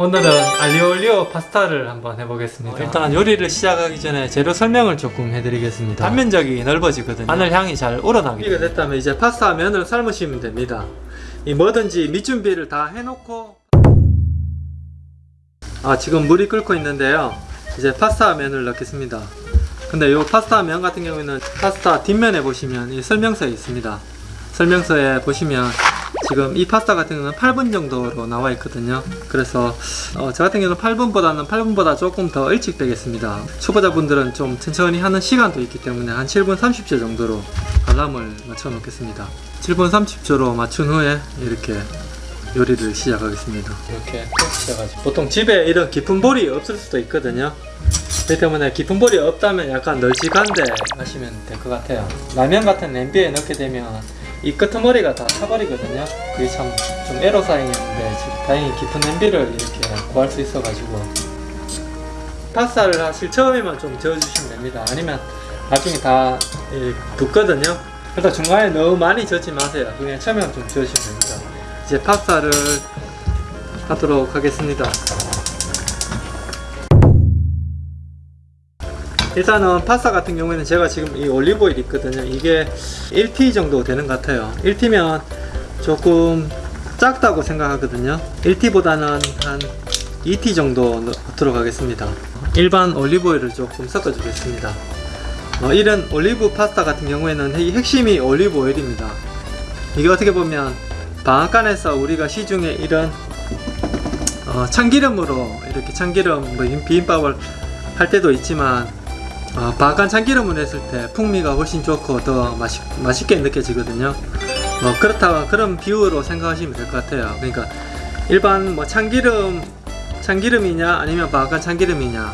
오늘은 알리올리오 파스타를 한번 해보겠습니다. 일단 요리를 시작하기 전에 재료 설명을 조금 해드리겠습니다. 단면적이 넓어지거든요. 마늘 향이 잘 우러나게. 준비가 됐다면 이제 파스타 면을 삶으시면 됩니다. 이 뭐든지 밑준비를 다 해놓고. 아 지금 물이 끓고 있는데요. 이제 파스타 면을 넣겠습니다. 근데 요 파스타 면 같은 경우에는 파스타 뒷면에 보시면 이 설명서에 있습니다. 설명서에 보시면 지금 이 파스타 같은 경우는 8분 정도로 나와 있거든요. 그래서 어, 저 같은 경우는 8분보다는 8분보다 조금 더 일찍 되겠습니다. 초보자분들은 좀 천천히 하는 시간도 있기 때문에 한 7분 30초 정도로 알람을 맞춰 놓겠습니다. 7분 30초로 맞춘 후에 이렇게 요리를 시작하겠습니다. 이렇게 시작하죠. 보통 집에 이런 깊은 볼이 없을 수도 있거든요. 그렇기 때문에 깊은 볼이 없다면 약간 널찍한데 하시면 될 것 같아요. 라면 같은 냄비에 넣게 되면 이 끄트머리가 다 타버리거든요. 그게 참 좀 애로사항이었는데 다행히 깊은 냄비를 이렇게 구할 수 있어 가지고 파스타를 하실 처음에만 좀 저어주시면 됩니다. 아니면 나중에 다 예, 붓거든요. 그래서 중간에 너무 많이 젓지 마세요. 그냥 처음에만 좀 저으시면 됩니다. 이제 파스타를 하도록 하겠습니다 일단은 파스타 같은 경우에는 제가 지금 이 올리브오일 있거든요. 이게 1T 정도 되는 것 같아요. 1T면 조금 작다고 생각하거든요. 1T보다는 한 2T 정도 넣도록 하겠습니다. 일반 올리브오일을 조금 섞어 주겠습니다. 어, 이런 올리브 파스타 같은 경우에는 이 핵심이 올리브오일입니다. 이게 어떻게 보면 방앗간에서 우리가 시중에 이런 어, 참기름으로 이렇게 참기름 뭐 비빔밥을 할 때도 있지만 어, 바간 참기름을 했을 때 풍미가 훨씬 좋고 더 맛있, 맛있게 느껴지거든요. 뭐 그렇다 그런 비유로 생각하시면 될 것 같아요. 그러니까 일반 뭐 참기름 참기름이냐 아니면 바간 참기름이냐.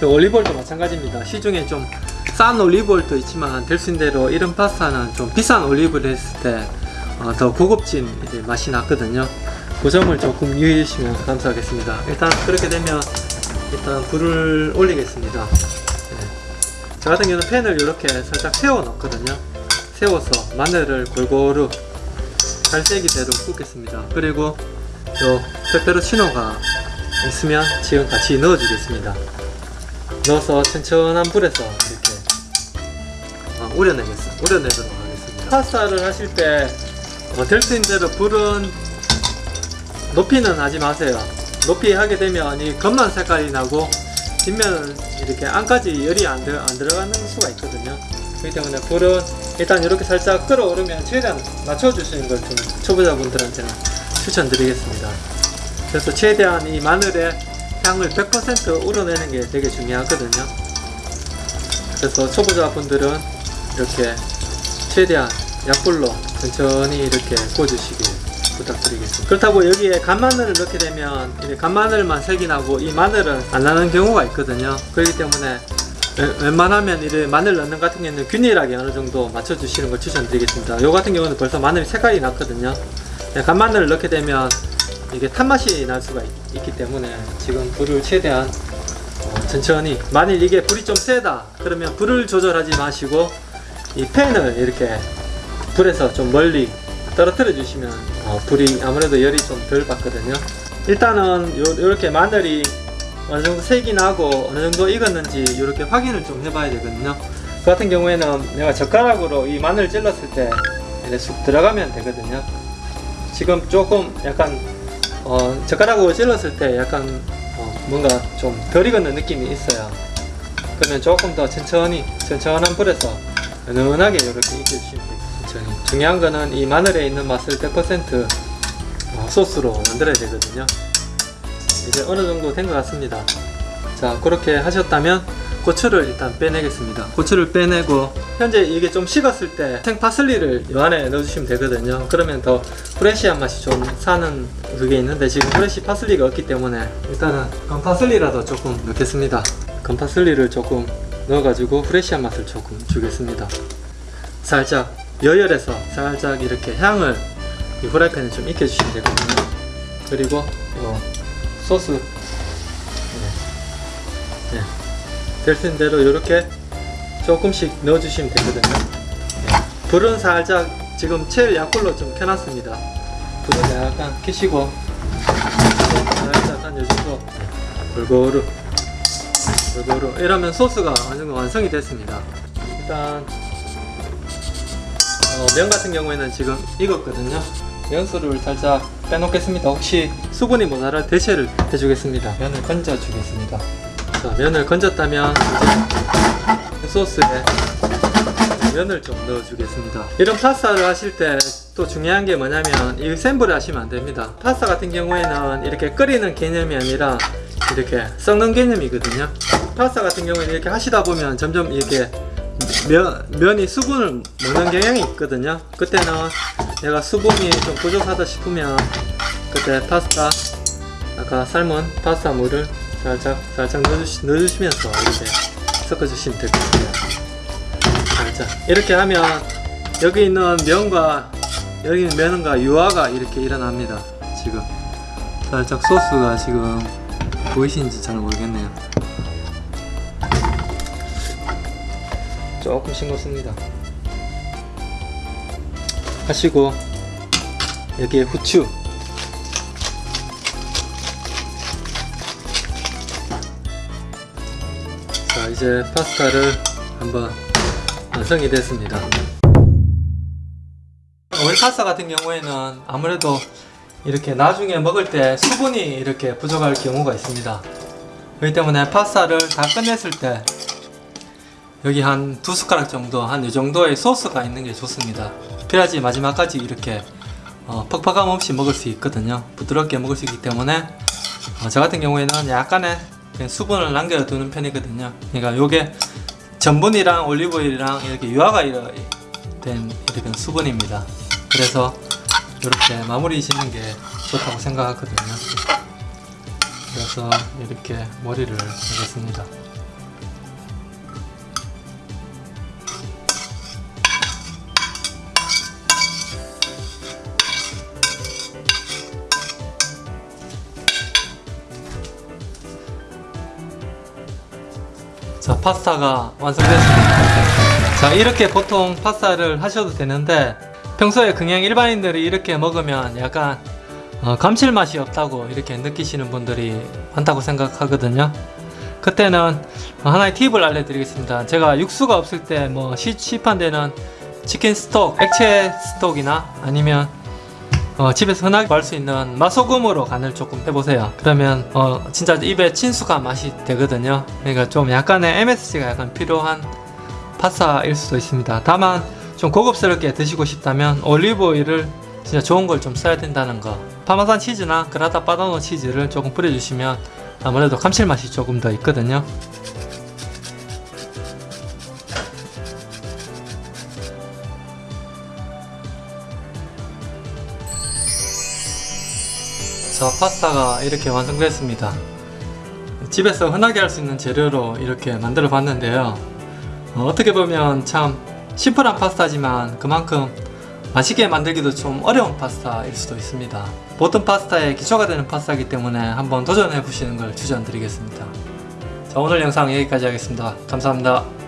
그 올리브오일도 마찬가지입니다. 시중에 좀 싼 올리브오일도 있지만 될 수 있는 대로 이런 파스타는 좀 비싼 올리브를 했을 때더 어, 고급진 맛이 나거든요. 그 점을 조금 유의해 주시면 감사하겠습니다. 일단 그렇게 되면 일단 불을 올리겠습니다 저 같은 경우는 팬을 이렇게 살짝 세워 놓거든요. 세워서 마늘을 골고루 갈색이대로 굽겠습니다. 그리고 요 페페로치노가 있으면 지금 같이 넣어 주겠습니다. 넣어서 천천한 불에서 이렇게 어, 우려내겠습니다 우려내도록 하겠습니다. 파스타를 하실 때 어, 될수 있는 대로 불은 높이는 하지 마세요. 높이 하게 되면 이 검만 색깔이 나고 뒷면은 이렇게 안까지 열이 안, 들, 안 들어가는 수가 있거든요. 그렇기 때문에 불은 일단 이렇게 살짝 끓어오르면 최대한 낮춰주시는 걸 좀 초보자분들한테는 추천드리겠습니다. 그래서 최대한 이 마늘의 향을 100% 우러내는 게 되게 중요하거든요. 그래서 초보자분들은 이렇게 최대한 약불로 천천히 이렇게 구워주시길 부탁드리겠습니다. 그렇다고 여기에 간마늘을 넣게 되면 간마늘만 색이 나고 이 마늘은 안 나는 경우가 있거든요. 그렇기 때문에 웬만하면 이래 마늘 넣는 같은 경우는 균일하게 어느 정도 맞춰 주시는 걸 추천드리겠습니다. 요 같은 경우는 벌써 마늘 색깔이 났거든요. 간마늘을 넣게 되면 이게 탄맛이 날 수가 있, 기 때문에 지금 불을 최대한 어, 천천히. 만일 이게 불이 좀 세다 그러면 불을 조절하지 마시고 이 팬을 이렇게 불에서 좀 멀리 떨어뜨려 주시면 어, 불이 아무래도 열이 좀 덜 받거든요. 일단은 요, 요렇게 마늘이 어느 정도 색이 나고 어느 정도 익었는지 이렇게 확인을 좀 해봐야 되거든요. 그 같은 경우에는 내가 젓가락으로 이 마늘 찔렀을 때 이렇게 쑥 들어가면 되거든요. 지금 조금 약간 어, 젓가락으로 찔렀을 때 약간 어, 뭔가 좀 덜 익었는 느낌이 있어요. 그러면 조금 더 천천히 천천한 불에서 은은하게 이렇게 익혀주시면 천천히 중요한 거는 이 마늘에 있는 맛을 100% 어, 소스로 만들어야 되거든요. 이제 어느 정도 된 것 같습니다. 자 그렇게 하셨다면 고추를 일단 빼내겠습니다. 고추를 빼내고 현재 이게 좀 식었을 때 생파슬리를 이 안에 넣어주시면 되거든요. 그러면 더 프레시한 맛이 좀 사는 그게 있는데 지금 프레시 파슬리가 없기 때문에 일단은 건파슬리라도 조금 넣겠습니다. 건파슬리를 조금 넣어가지고 프레시한 맛을 조금 주겠습니다. 살짝 여열해서 살짝 이렇게 향을 이 후라이팬에 좀 익혀주시면 되거든요. 그리고 요 소스. 네. 네. 될수 있는 대로 이렇게 조금씩 넣어주시면 되거든요. 네. 불은 살짝 지금 제일 약불로 좀 켜놨습니다. 불은 약간 켜시고 살짝 한 요정도 골고루 골고루. 이러면 소스가 완성이 됐습니다. 일단 어, 면 같은 경우에는 지금 익었거든요. 면수를 살짝 빼놓겠습니다. 혹시 수분이 모자랄 대체를 해주겠습니다. 면을 건져 주겠습니다. 자 면을 건졌다면 이제 소스에 면을 좀 넣어 주겠습니다. 이런 파스타를 하실 때 또 중요한 게 뭐냐면 이 센불에 하시면 안 됩니다. 파스타 같은 경우에는 이렇게 끓이는 개념이 아니라 이렇게 썩는 개념이거든요. 파스타 같은 경우에는 이렇게 하시다 보면 점점 이렇게 면, 면이 수분을 먹는 경향이 있거든요. 그때는 내가 수분이 좀 부족하다 싶으면 그때 파스타 아까 삶은 파스타 물을 살짝 살짝 넣어주시, 넣어주시면서 이렇게 섞어주시면 될 것 같아요. 살짝. 이렇게 하면 여기 있는 면과 여기 있는 면과 유화가 이렇게 일어납니다 지금. 살짝 소스가 지금 보이시는지 잘 모르겠네요 조금 싱겁습니다. 하시고 여기에 후추. 자 이제 파스타를 한번 완성이 됐습니다. 오일 파스타 같은 경우에는 아무래도 이렇게 나중에 먹을 때 수분이 이렇게 부족할 경우가 있습니다. 그렇기 때문에 파스타를 다 끝냈을 때 여기 한 두 숟가락 정도 한 이 정도의 소스가 있는 게 좋습니다. 그래야지 마지막까지 이렇게 어, 퍽퍽함 없이 먹을 수 있거든요. 부드럽게 먹을 수 있기 때문에 어, 저 같은 경우에는 약간의 수분을 남겨두는 편이거든요. 그러니까 요게 전분이랑 올리브오일이랑 이렇게 유화가 된 이렇게 수분입니다. 그래서 이렇게 마무리 짓는 게 좋다고 생각하거든요. 그래서 이렇게 머리를 하겠습니다 파스타가 완성됐습니다. 자 이렇게 보통 파스타를 하셔도 되는데 평소에 그냥 일반인들이 이렇게 먹으면 약간 어, 감칠맛이 없다고 이렇게 느끼시는 분들이 많다고 생각하거든요. 그때는 하나의 팁을 알려드리겠습니다. 제가 육수가 없을 때 뭐 시판되는 치킨 스톡, 액체 스톡이나 아니면 어, 집에서 흔하게 구할 수 있는 맛소금으로 간을 조금 해보세요. 그러면 어, 진짜 입에 친숙한 맛이 되거든요. 그러니까 좀 약간의 MSG가 약간 필요한 파스타일 수도 있습니다. 다만 좀 고급스럽게 드시고 싶다면 올리브오일을 진짜 좋은 걸 좀 써야 된다는 거. 파마산 치즈나 그라다 바다노 치즈를 조금 뿌려주시면 아무래도 감칠맛이 조금 더 있거든요 자 파스타가 이렇게 완성됐습니다. 집에서 흔하게 할 수 있는 재료로 이렇게 만들어 봤는데요. 어, 떻게 보면 참 심플한 파스타지만 그만큼 맛있게 만들기도 좀 어려운 파스타일 수도 있습니다. 보통 파스타의 기초가 되는 파스타이기 때문에 한번 도전해 보시는 걸 추천드리겠습니다. 자 오늘 영상 여기까지 하겠습니다. 감사합니다